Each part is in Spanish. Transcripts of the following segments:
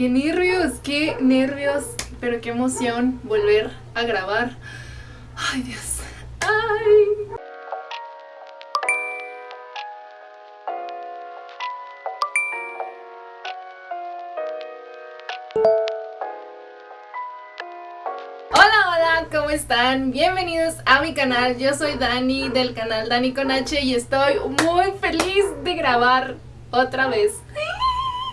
qué nervios, qué nervios, pero qué emoción volver a grabar. Ay, Dios. Ay. Hola, hola, ¿cómo están? Bienvenidos a mi canal, yo soy Dani del canal Dani con H y estoy muy feliz de grabar otra vez.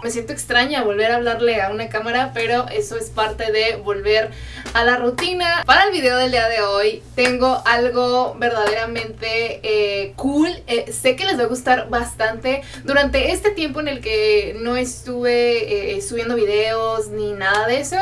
Me siento extraña volver a hablarle a una cámara, pero eso es parte de volver a la rutina. Para el video del día de hoy tengo algo verdaderamente eh, cool. Eh, sé que les va a gustar bastante. Durante este tiempo en el que no estuve eh, subiendo videos ni nada de eso,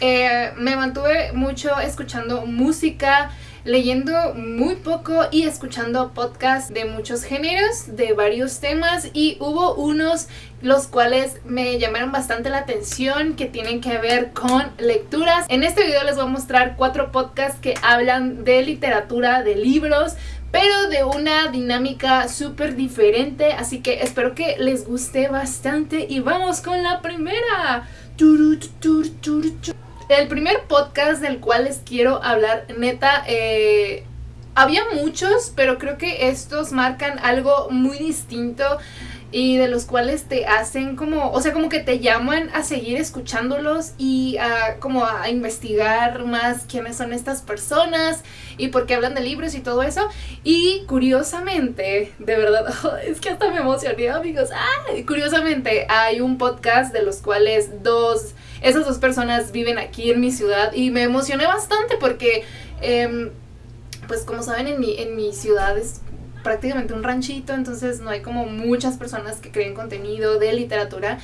me mantuve mucho escuchando música leyendo muy poco y escuchando podcasts de muchos géneros, de varios temas y hubo unos los cuales me llamaron bastante la atención que tienen que ver con lecturas. En este video les voy a mostrar cuatro podcasts que hablan de literatura, de libros, pero de una dinámica súper diferente, así que espero que les guste bastante y vamos con la primera. El primer podcast del cual les quiero hablar, neta, eh, había muchos, pero creo que estos marcan algo muy distinto y de los cuales te hacen como, o sea, como que te llaman a seguir escuchándolos y a como a investigar más quiénes son estas personas y por qué hablan de libros y todo eso. Y curiosamente, de verdad, es que hasta me emocioné, amigos. ¡Ah! Curiosamente, hay un podcast de los cuales dos esas dos personas viven aquí en mi ciudad y me emocioné bastante porque, em, pues como saben, en mi, en mi ciudad es prácticamente un ranchito, entonces no hay como muchas personas que creen contenido de literatura.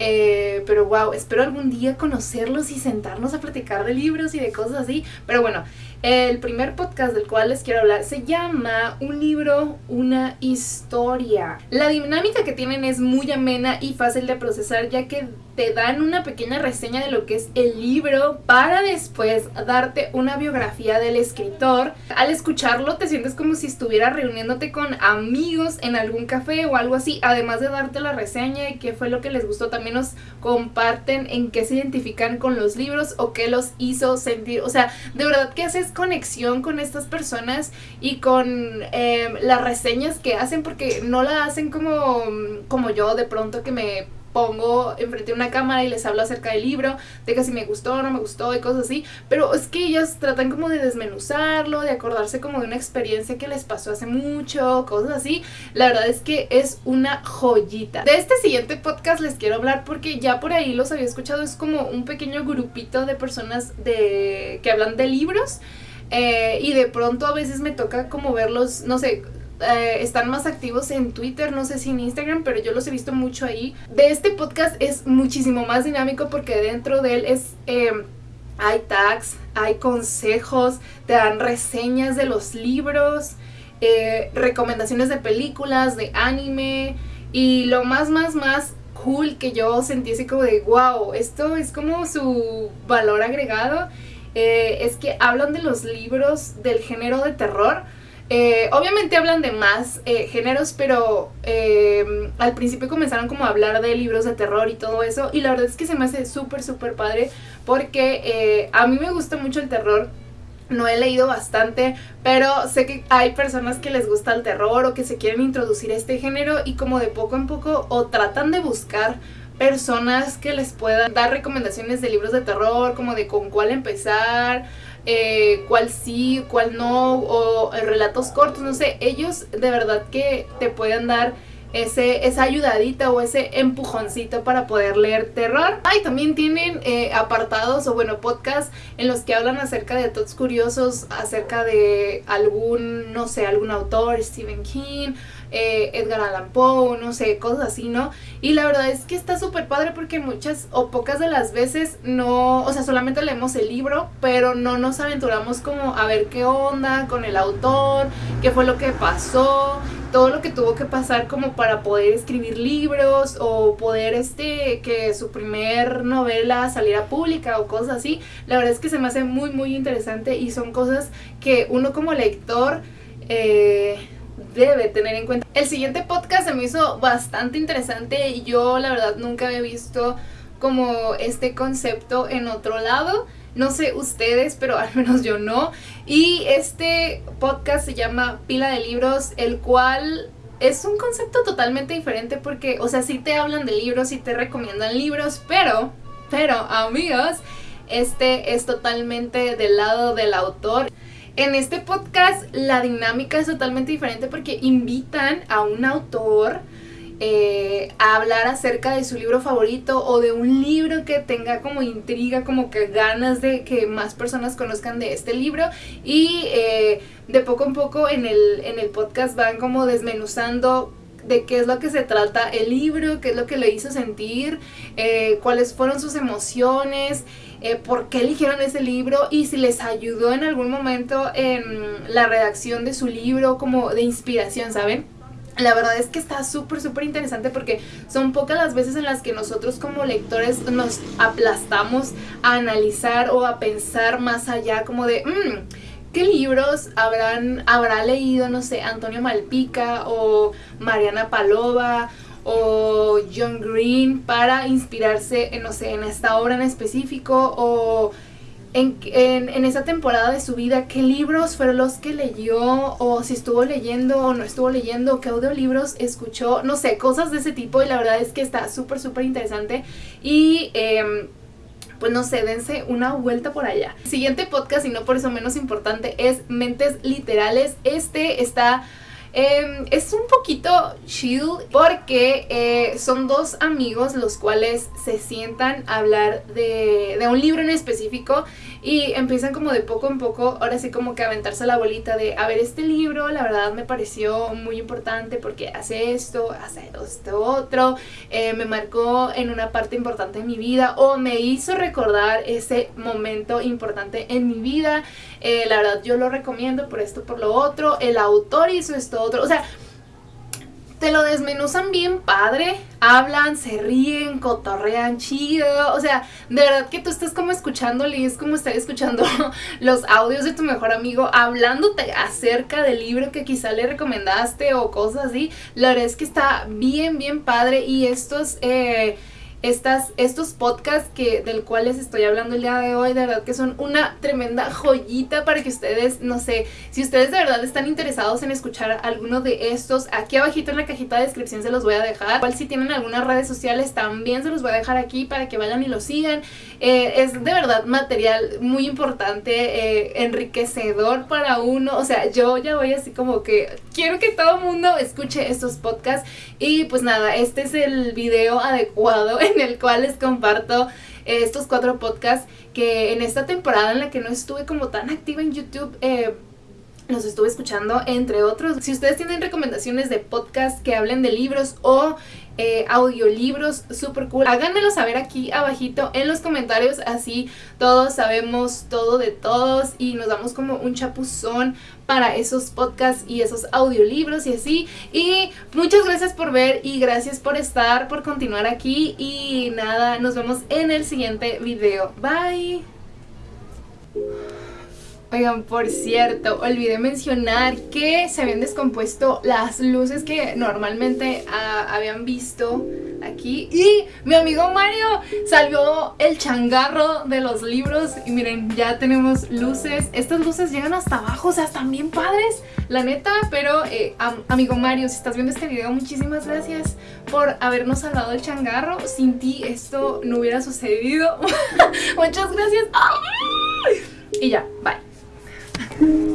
Eh, pero wow, espero algún día conocerlos y sentarnos a platicar de libros y de cosas así. Pero bueno, el primer podcast del cual les quiero hablar se llama Un libro, una historia. La dinámica que tienen es muy amena y fácil de procesar ya que te dan una pequeña reseña de lo que es el libro para después darte una biografía del escritor. Al escucharlo te sientes como si estuvieras reuniéndote con amigos en algún café o algo así, además de darte la reseña y qué fue lo que les gustó, también nos comparten en qué se identifican con los libros o qué los hizo sentir, o sea, de verdad que haces conexión con estas personas y con em, las reseñas que hacen porque no la hacen como, como yo de pronto que me pongo enfrente de una cámara y les hablo acerca del libro, de que si me gustó o no me gustó y cosas así, pero es que ellas tratan como de desmenuzarlo, de acordarse como de una experiencia que les pasó hace mucho, cosas así. La verdad es que es una joyita. De este siguiente podcast les quiero hablar porque ya por ahí los había escuchado, es como un pequeño grupito de personas de que hablan de libros. Eh, y de pronto a veces me toca como verlos, no sé, eh, están más activos en Twitter, no sé si en Instagram, pero yo los he visto mucho ahí. De este podcast es muchísimo más dinámico porque dentro de él es... Em, hay tags, hay consejos, te dan reseñas de los libros, eh, recomendaciones de películas, de anime y lo más, más, más cool que yo sentí así como de wow, esto es como su valor agregado eh, es que hablan de los libros del género de terror. Eh, obviamente hablan de más eh, géneros, pero al principio comenzaron como a hablar de libros de terror y todo eso. Y la verdad es que se me hace súper, súper padre porque a mí me gusta mucho el terror. No he leído bastante, pero sé que hay personas que les gusta el terror o que se quieren introducir a este género y como de poco en poco o tratan de buscar personas que les puedan dar recomendaciones de libros de terror, como de con cuál empezar, eh, cuál sí, cuál no, o relatos cortos, no sé, ellos de verdad que te pueden dar ese, esa ayudadita o ese empujoncito para poder leer terror. Ah, también tienen eh, apartados o bueno, podcasts en los que hablan acerca de todos curiosos, acerca de algún, no sé, algún autor, Stephen King, eh, Edgar Allan Poe, no sé, cosas así, ¿no? Y la verdad es que está súper padre porque muchas o pocas de las veces no, o sea, solamente leemos el libro, pero no nos aventuramos como a ver qué onda con el autor, qué fue lo que pasó, todo lo que tuvo que pasar como para poder escribir libros o poder este que su primer novela saliera pública o cosas así. La verdad es que se me hace muy muy interesante y son cosas que uno como lector eh, debe tener en cuenta. El siguiente podcast se me hizo bastante interesante y yo la verdad nunca había visto como este concepto en otro lado. No sé ustedes, pero al menos yo no. Y este podcast se llama Pila de Libros, el cual es un concepto totalmente diferente porque, o sea, sí te hablan de libros, sí te recomiendan libros, pero, pero, amigos, este es totalmente del lado del autor. En este podcast la dinámica es totalmente diferente porque invitan a un autor eh, a hablar acerca de su libro favorito o de un libro que tenga como intriga, como que ganas de que más personas conozcan de este libro y eh, de poco en poco en el, en el podcast van como desmenuzando de qué es lo que se trata el libro, qué es lo que le hizo sentir, eh, cuáles fueron sus emociones, por qué eligieron ese libro y si les ayudó en algún momento en la redacción de su libro como de inspiración, ¿saben? La verdad es que está súper, súper interesante porque son pocas las veces en las que nosotros como lectores nos aplastamos a analizar o a pensar más allá como de, mm, ¿qué libros habrán, habrá leído, no sé, Antonio Malpica o Mariana Palova o John Green para inspirarse, en, no sé, en esta obra en específico o en, en, esa temporada de su vida, qué libros fueron los que leyó, o si estuvo leyendo o no estuvo leyendo, qué audiolibros escuchó, no sé, cosas de ese tipo. Y la verdad es que está súper, súper interesante. Y. Em, pues no sé, dense una vuelta por allá. siguiente podcast, y no por eso menos importante, es Mentes Literales. Este está Em, es un poquito chill porque eh, son dos amigos los cuales se sientan a hablar de, de, un libro en específico y empiezan como de poco en poco, ahora sí como que aventarse la bolita de, a ver, este libro la verdad me pareció muy importante porque hace esto, hace esto otro, eh, me marcó en una parte importante de mi vida o me hizo recordar ese momento importante en mi vida. Eh, la verdad yo lo recomiendo por esto, por lo otro. El autor hizo esto otro. O sea, te lo desmenuzan bien padre, hablan, se ríen, cotorrean chido, o sea, de verdad que tú estás como escuchándole y es como estar escuchando los audios de tu mejor amigo hablándote acerca del libro que quizá le recomendaste o cosas así, la verdad es que está bien, bien padre y estos... Eh, estos podcasts que, del cual les estoy hablando el día de hoy, de verdad que son una tremenda joyita para que ustedes, no sé, si ustedes de verdad están interesados en escuchar alguno de estos, aquí abajito en la cajita de descripción se los voy a dejar. Igual si tienen algunas redes sociales también se los voy a dejar aquí para que vayan y lo sigan. Eh, es de verdad material muy importante, eh, enriquecedor para uno. O sea, yo ya voy así como que quiero que todo mundo escuche estos podcasts. Y pues nada, este es el video adecuado en el cual les comparto eh, estos cuatro podcasts que en esta temporada en la que no estuve como tan activa en YouTube, los estuve escuchando, entre otros. Si ustedes tienen recomendaciones de podcast que hablen de libros o eh, audiolibros super cool. Háganmelo saber aquí abajito en los comentarios, así todos sabemos todo de todos y nos damos como un chapuzón para esos podcasts y esos audiolibros y así. Y muchas gracias por ver y gracias por estar, por continuar aquí y nada, nos vemos en el siguiente video. Bye. Oigan, por cierto, olvidé mencionar que se habían descompuesto las luces que normalmente ah, habían visto aquí. Y mi amigo Mario salió el changarro de los libros. Y miren, ya tenemos luces. Estas luces llegan hasta abajo, o sea, están bien padres, la neta. Pero, eh, amigo Mario, si estás viendo este video, muchísimas gracias por habernos salvado el changarro. Sin ti esto no hubiera sucedido. Muchas gracias. Y ya, bye. Thank you.